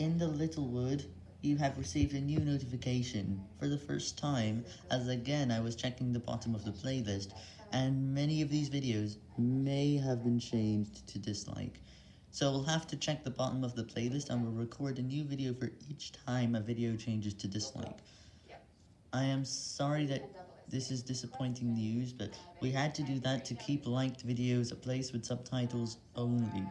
In the little wood, you have received a new notification for the first time, as again I was checking the bottom of the playlist, and many of these videos may have been changed to dislike. So we'll have to check the bottom of the playlist and we'll record a new video for each time a video changes to dislike. I am sorry that this is disappointing news, but we had to do that to keep liked videos a place with subtitles only.